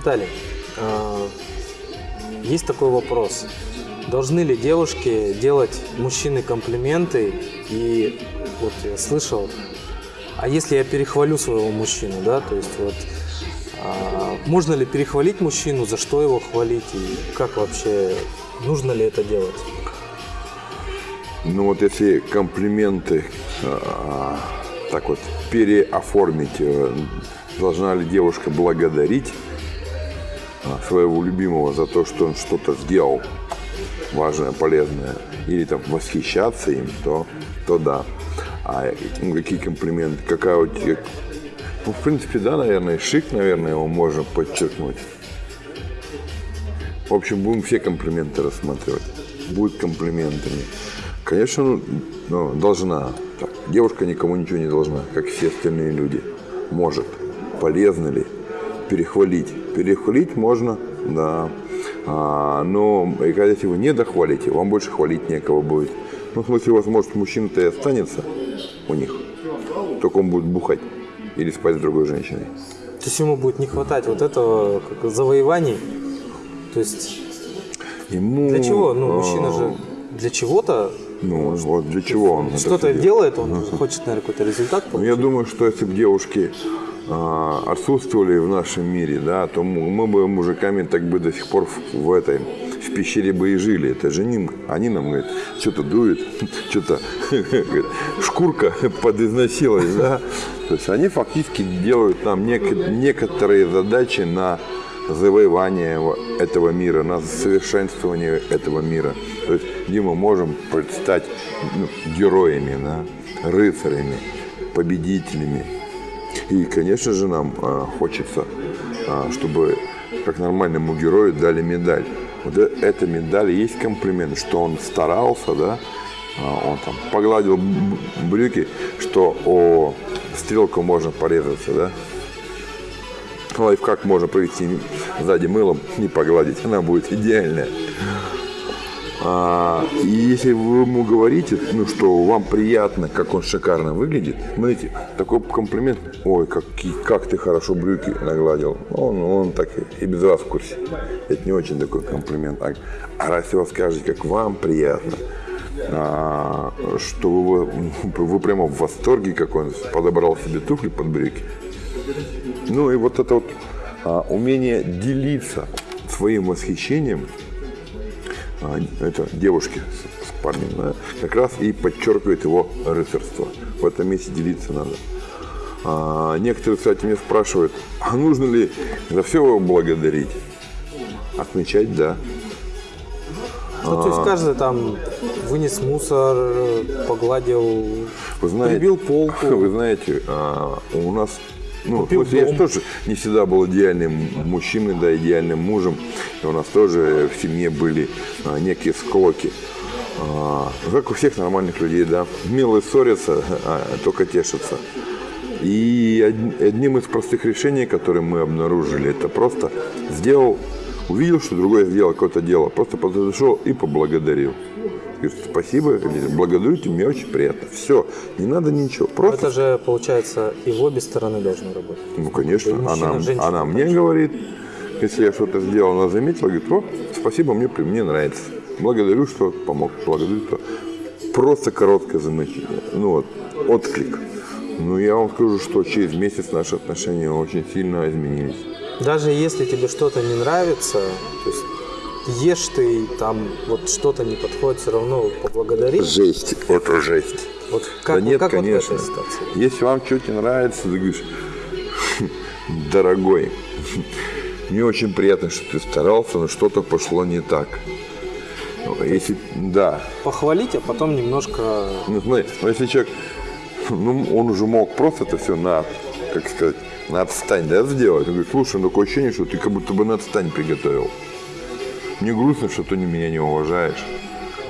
Виталий, а, есть такой вопрос. Должны ли девушки делать мужчины комплименты? И вот я слышал, а если я перехвалю своего мужчину, да, то есть вот а, можно ли перехвалить мужчину, за что его хвалить и как вообще, нужно ли это делать? Ну вот если комплименты а, так вот переоформить, э, должна ли девушка благодарить своего любимого за то, что он что-то сделал важное, полезное, или там восхищаться им, то, то да. А ну, какие комплименты, какая у тебя... Ну, в принципе, да, наверное, шик, наверное, его можно подчеркнуть. В общем, будем все комплименты рассматривать. Будет комплиментами. Конечно, ну, ну, должна. Так, девушка никому ничего не должна, как все остальные люди. Может. Полезно ли? Перехвалить. Перехвалить можно, да. А, но если вы не дохвалите, вам больше хвалить некого будет. Ну, в смысле, возможно, мужчина-то и останется у них. Только он будет бухать или спать с другой женщиной. То есть ему будет не хватать вот этого как, завоеваний? То есть Ему, для чего? Ну, мужчина же для чего-то ну, вот для чего он что-то делает, он хочет, наверное, какой-то результат получить. Ну, я думаю, что если бы девушки а, отсутствовали в нашем мире, да, то мы бы мужиками так бы до сих пор в, этой в пещере бы и жили. Это же они, они нам говорят, что-то дует, что-то шкурка подизносилась, да. То есть они фактически делают нам нек- некоторые задачи на завоевание этого мира, на совершенствование этого мира. То есть, где мы можем предстать ну, героями, да, рыцарями, победителями. И, конечно же, нам а, хочется, а, чтобы как нормальному герою дали медаль. Вот э, эта медаль есть комплимент, что он старался, да, а, он там погладил брюки, что о стрелку можно порезаться, да, лайфхак можно провести сзади мылом, не погладить, она будет идеальная. А, и если вы ему говорите, ну, что вам приятно, как он шикарно выглядит, смотрите, такой комплимент, ой, как, как ты хорошо брюки нагладил, он, он так и без вас в курсе. Это не очень такой комплимент. А, а раз его скажете, как вам приятно, а, что вы, вы прямо в восторге, как он подобрал себе туфли под брюки, ну и вот это вот а, умение делиться своим восхищением, это девушки с, с парнем, да, как раз и подчеркивает его рыцарство. В этом месте делиться надо. А, некоторые, кстати, меня спрашивают, а нужно ли за все его благодарить? Отмечать, да. Ну, то есть каждый там вынес мусор, погладил, вы знаете, прибил полку. Вы знаете, а, у нас ну, Купил я же тоже не всегда был идеальным мужчиной, да, идеальным мужем. И у нас тоже в семье были а, некие склоки. А, как у всех нормальных людей, да. Милые ссорятся, а, только тешатся. И одним из простых решений, которые мы обнаружили, это просто сделал, увидел, что другой сделал какое-то дело, просто подошел и поблагодарил. Говорит, спасибо, благодарю тебя, мне очень приятно. Все, не надо ничего. Просто... Это же, получается, и в обе стороны должно работать. Ну, конечно. Мужчина, она женщина, она мне говорит, если я что-то сделал, она заметила, говорит, о, спасибо, мне, мне нравится. Благодарю, что помог. Благодарю, что... Просто короткое замечание. Ну вот, отклик. Ну, я вам скажу, что через месяц наши отношения очень сильно изменились. Даже если тебе что-то не нравится, то есть ешь ты, там вот что-то не подходит, все равно поблагодари. Жесть, это жесть. Вот как, да нет, как конечно. Вот в этой ситуации? Если вам что-то не нравится, ты говоришь, дорогой, мне очень приятно, что ты старался, но что-то пошло не так. Если, да. Похвалить, а потом немножко... Ну, смотри, ну, если человек, ну, он уже мог просто это все на, как сказать, на отстань, да, сделать. Он говорит, слушай, ну, такое ощущение, что ты как будто бы на отстань приготовил. Мне грустно, что ты меня не уважаешь.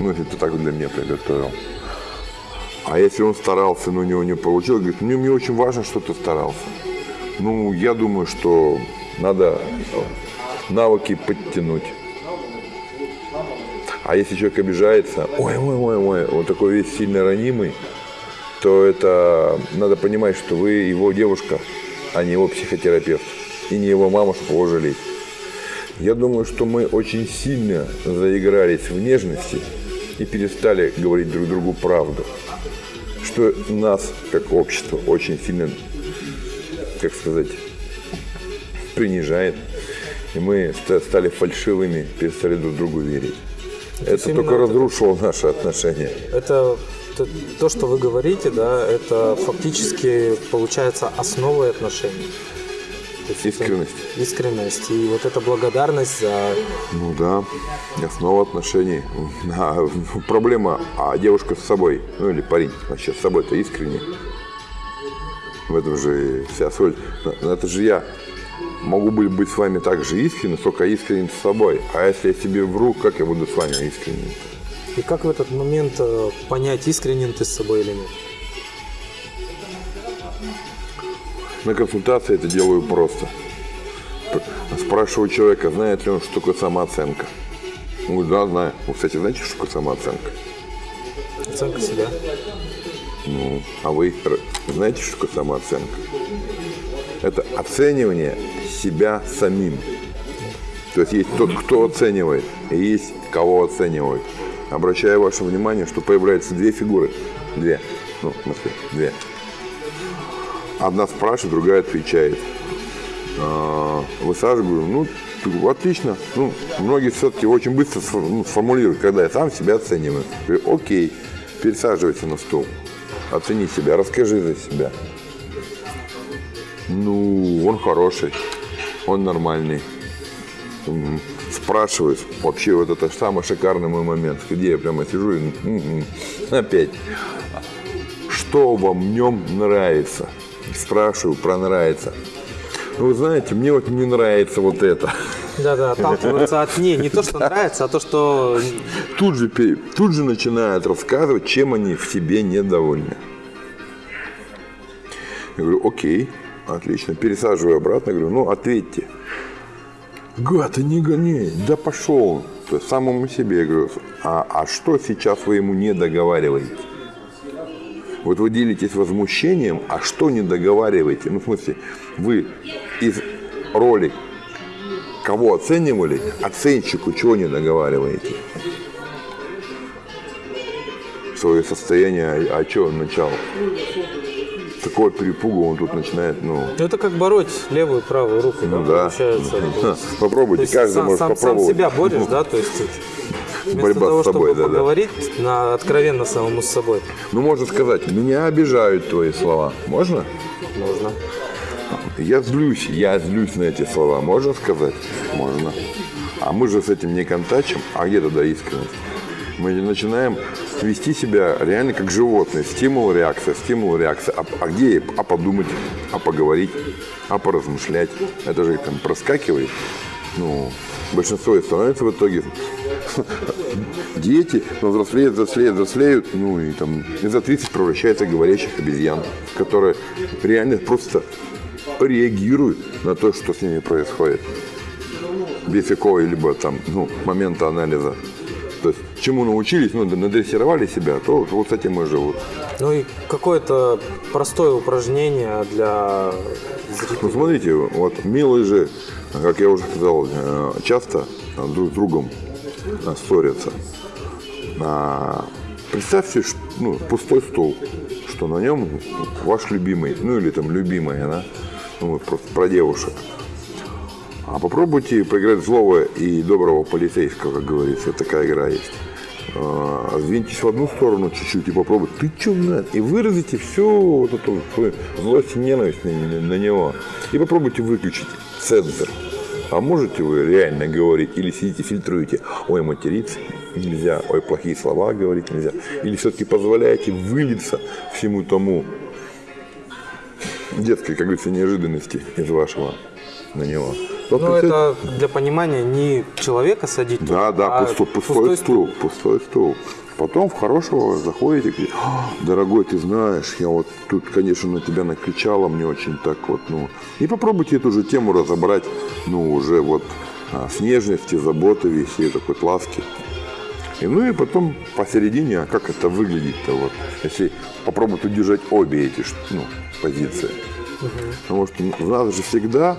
Ну, если ты так для меня приготовил. А если он старался, но у него не получилось, говорит, мне, мне очень важно, что ты старался. Ну, я думаю, что надо навыки подтянуть. А если человек обижается, ой, ой, ой, ой, вот такой весь сильно ранимый, то это надо понимать, что вы его девушка, а не его психотерапевт. И не его мама, чтобы его жалеть. Я думаю, что мы очень сильно заигрались в нежности и перестали говорить друг другу правду. Что нас, как общество, очень сильно, как сказать, принижает. И мы ста- стали фальшивыми, перестали друг другу верить. Это именно только это- разрушило наши отношения. Это то, что вы говорите, да, это фактически получается основой отношений. То есть Искренность. Искренность. И вот эта благодарность за... Ну да, основа отношений. А, проблема, а девушка с собой, ну или парень вообще с собой-то искренне. В этом же и вся соль. Это же я могу быть, быть с вами так же искренне, сколько искренен с собой. А если я себе вру, как я буду с вами искренен? И как в этот момент э, понять, искренен ты с собой или нет? На консультации это делаю просто. Спрашиваю человека, знает ли он, что такое самооценка. Он говорит, да, знаю. Вы, кстати, знаете, что такое самооценка? Оценка себя. Ну, а вы знаете, что такое самооценка? Это оценивание себя самим. То есть есть тот, кто оценивает, и есть кого оценивают. Обращаю ваше внимание, что появляются две фигуры. Две. Ну, в смысле, две. Одна спрашивает, другая отвечает. А, Высаживаю, ну, отлично. Ну, многие все-таки очень быстро ну, сформулируют, когда я сам себя оцениваю. Говорю, окей, пересаживайся на стул. Оцени себя, расскажи за себя. Ну, он хороший, он нормальный. Спрашивают, вообще вот это самый шикарный мой момент, где я прямо сижу и опять, что вам в нем нравится? Спрашиваю про нравится. Ну, вы знаете, мне вот не нравится вот это. Да-да, отталкиваться от не, не то, что нравится, а то, что Тут же, тут же начинают рассказывать, чем они в себе недовольны. Я говорю, окей, отлично. Пересаживаю обратно, говорю, ну, ответьте. Гад, не гони, да пошел. То есть самому себе я говорю, а, а что сейчас вы ему не договариваете? Вот вы делитесь возмущением, а что не договариваете? Ну, в смысле, вы из роли кого оценивали, оценщику чего не договариваете? Свое состояние, а, а что он начал? Такого перепуга он тут начинает, ну, это как бороть левую и правую руку, ну да, да. получается. Попробуйте, каждый сам, может сам, сам попробовать. себя борешь, да, то есть вместо Борьба с того, собой, чтобы да-да. поговорить на, откровенно самому с собой, Ну, можно сказать, меня обижают твои слова. Можно? можно. Я злюсь, я злюсь на эти слова. Можно сказать? Можно. А мы же с этим не контачим. А где тогда искренность? Мы начинаем вести себя реально как животные. Стимул, реакция, стимул, реакция. А, а где? А подумать, а поговорить, а поразмышлять. Это же там проскакивает. Ну, большинство и становится в итоге дети, взрослеют, взрослеют, взрослеют, ну и там и за 30 превращаются в говорящих обезьян, которые реально просто реагируют на то, что с ними происходит. Без какого-либо там, ну, момента анализа. То есть, чему научились, ну, надрессировали себя, то вот с этим и живут. Ну и какое-то простое упражнение для Ну, зрителей. смотрите, вот милые же, как я уже сказал, э, часто друг с другом ссорятся. А, Представьте, ну, пустой стол, что на нем ваш любимый, ну или там любимая, да, ну, вот просто про девушек. А попробуйте поиграть злого и доброго полицейского, как говорится, такая игра есть. А, Сдвиньтесь в одну сторону чуть-чуть и попробуйте. Ты что, блядь? И выразите всю вот эту злость и ненависть на, на- на него. И попробуйте выключить цензор. А можете вы реально говорить или сидите фильтруете, ой, материться нельзя, ой, плохие слова говорить нельзя. Или все-таки позволяете вылиться всему тому детской, как говорится, неожиданности из вашего на него. Вот Ну, это для понимания не человека садить, да, да, а пустой, пустой, стул, пустой стул. Потом в хорошего заходите, говорите, «А, дорогой, ты знаешь, я вот тут, конечно, на тебя накричала, мне очень так вот, ну. И попробуйте эту же тему разобрать, ну, уже вот а, с нежности, заботы, вести такой ласки. И, ну и потом посередине, а как это выглядит-то вот, если попробовать удержать обе эти ну, позиции. Потому что в нас же всегда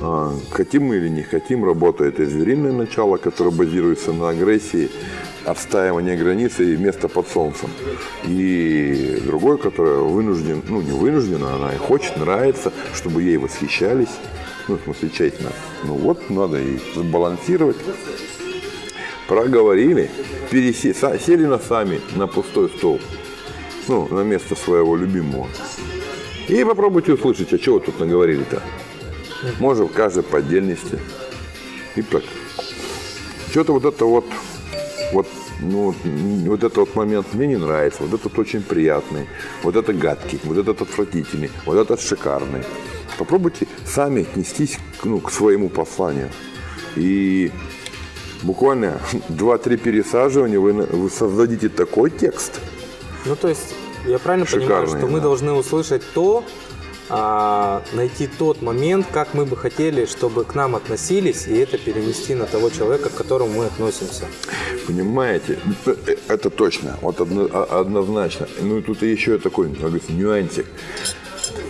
А, Хотим мы или не хотим, работает и звериное начало, которое базируется на агрессии, отстаивании границы и место под солнцем. И другое, которое вынужден, ну не вынуждена, она и хочет, нравится, чтобы ей восхищались. Ну, в смысле, тщательно. Ну вот, надо и сбалансировать. Проговорили, пересе... сели на сами на пустой стол. Ну, на место своего любимого. И попробуйте услышать, а чего тут наговорили-то. Может, каждый по отдельности. И так. Что-то вот это вот, ну, вот, этот вот момент мне не нравится, вот этот очень приятный, вот это гадкий, вот этот отвратительный, вот этот шикарный. Попробуйте сами отнестись к, ну, к своему посланию. И буквально 2-3 пересаживания вы, вы создадите такой текст, Ну, то есть, я правильно понимаю, Шикарный, что мы да. должны услышать то, а, найти тот момент, как мы бы хотели, чтобы к нам относились, и это перенести на того человека, к которому мы относимся. Понимаете, Э, это точно, вот а- однозначно. Ну и тут еще такой, говорится, нюансик.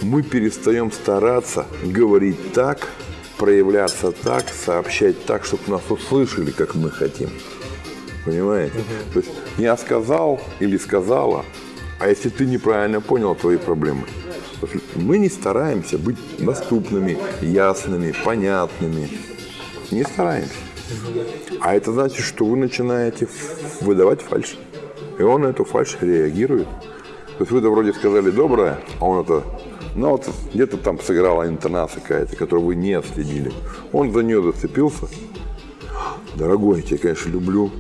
Мы перестаем стараться говорить так, проявляться так, сообщать так, чтобы нас услышали, как мы хотим. Понимаете? То есть я сказал или сказала, а если ты неправильно понял твои проблемы, мы не стараемся быть доступными, ясными, понятными. Не стараемся. А это значит, что вы начинаете выдавать фальшь. И он на эту фальшь реагирует. То есть вы-то вроде сказали доброе, а он это, ну вот где-то там сыграла интонация какая-то, которую вы не отследили. Он за нее зацепился. Дорогой, я тебя, конечно, люблю.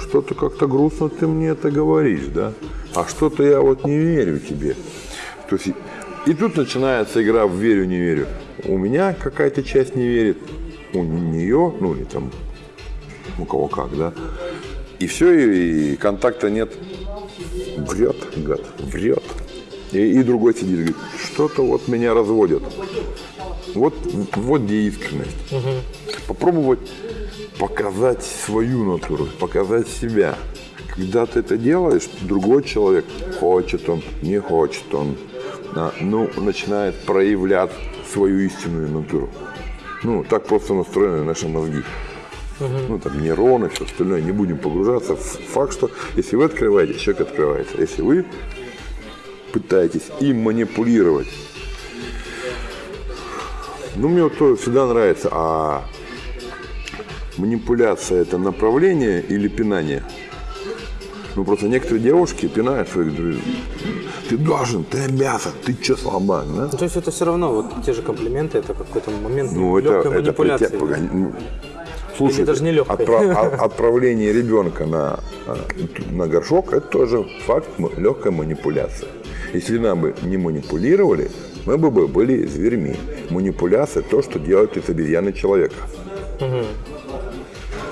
Что-то как-то грустно ты мне это говоришь, да? А что-то я вот не верю тебе. То есть, и- тут начинается игра в верю, не верю. У меня какая-то часть не верит, у нее, ну или там у кого как, да. И все, и, и контакта нет. Врет, гад, врет. И, и другой сидит говорит, что-то вот меня разводят. Вот, вот где искренность. Попробовать показать свою натуру, показать себя. Когда ты это делаешь, другой человек, хочет он, не хочет он, ну, начинает проявлять свою истинную натуру. Ну, так просто настроены наши мозги. Ну, там нейроны, все остальное, не будем погружаться в факт, что если вы открываете, человек открывается. Если вы пытаетесь им манипулировать, ну, мне вот то всегда нравится, а манипуляция – это направление или пинание? Ну, просто некоторые девушки пинают своих друзей. Ты должен, ты обязан, ты че слабак, да? Ну, то есть это все равно, вот те же комплименты, это какой-то момент Ну, это, легкой это манипуляции. притя- погоди, ну, Слушайте, даже не легкой. а- отправление ребенка на, а, на горшок – это тоже факт легкой манипуляции. Если нам бы не манипулировали, мы бы бы были зверьми. Манипуляция – то, что делает из обезьяны человека.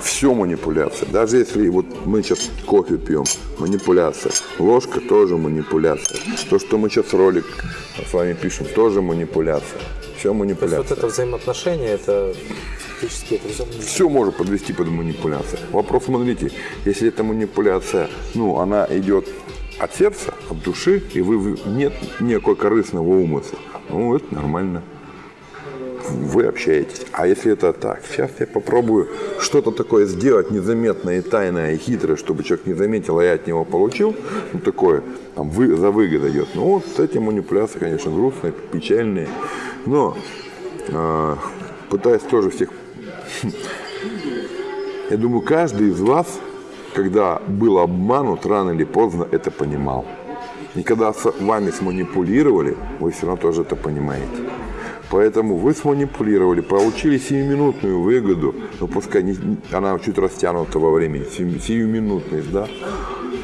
Все манипуляция. Даже если вот мы сейчас кофе пьем, манипуляция. Ложка тоже манипуляция. То, что мы сейчас ролик с вами пишем, тоже манипуляция. Все То есть манипуляция. вот это взаимоотношение, это фактически это взаим- Все можно подвести под манипуляцию. Вопрос, смотрите, если эта манипуляция, ну, она идет от сердца, от души, и вы- нет никакой корыстного умысла, ну, это нормально. Вы общаетесь. А если это так, сейчас я попробую что-то такое сделать незаметное и тайное, и хитрое, чтобы человек не заметил, а я от него получил, ну, такое, там, вы, за выгода идет. Ну, вот эти манипуляции, конечно, грустные, печальные. Но э, пытаясь тоже всех я думаю, каждый из вас, когда был обманут, рано или поздно это понимал. И когда с вами сманипулировали, вы все равно тоже это понимаете. Поэтому вы сманипулировали, получили сиюминутную выгоду, ну пускай не- она чуть растянута во времени, сию- сиюминутность, да.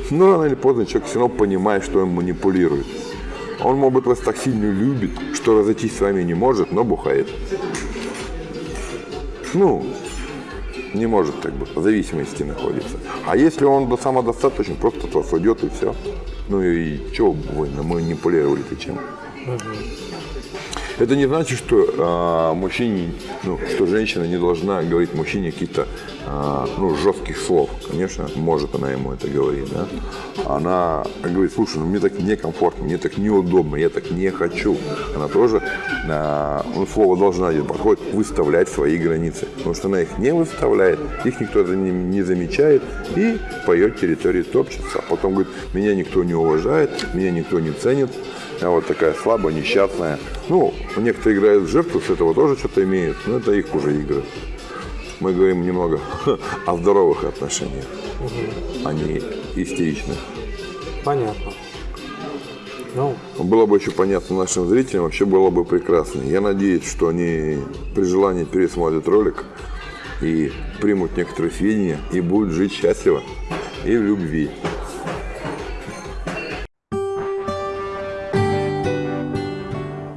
Но рано или поздно человек все равно понимает, что он манипулирует. Он, может быть, вас так сильно любит, что разойтись с вами не может, но бухает. Ну, не может так быть, в зависимости находится. А если он до самодостаточен, просто от вас уйдет и все. Ну и что вы манипулировали-то чем? Это не значит, что а, мужчине, ну, что женщина не должна говорить мужчине какие-то а, ну, жестких слов. Конечно, может она ему это говорить, да. Она говорит, слушай, ну мне так некомфортно, мне так неудобно, я так не хочу. Она тоже, а, ну, слово должна подходит, выставлять свои границы. Потому что она их не выставляет, их никто не, не замечает и по ее территории топчется. А потом говорит, меня никто не уважает, меня никто не ценит, я вот такая слабая, несчастная. Ну, некоторые играют в жертву, с этого тоже что-то имеют, но это их уже игры. Мы говорим немного о здоровых отношениях, а не истеричных. Понятно. Ну, Было бы еще понятно нашим зрителям, вообще было бы прекрасно. Я надеюсь, что они при желании пересмотрят ролик и примут некоторые сведения и будут жить счастливо и в любви.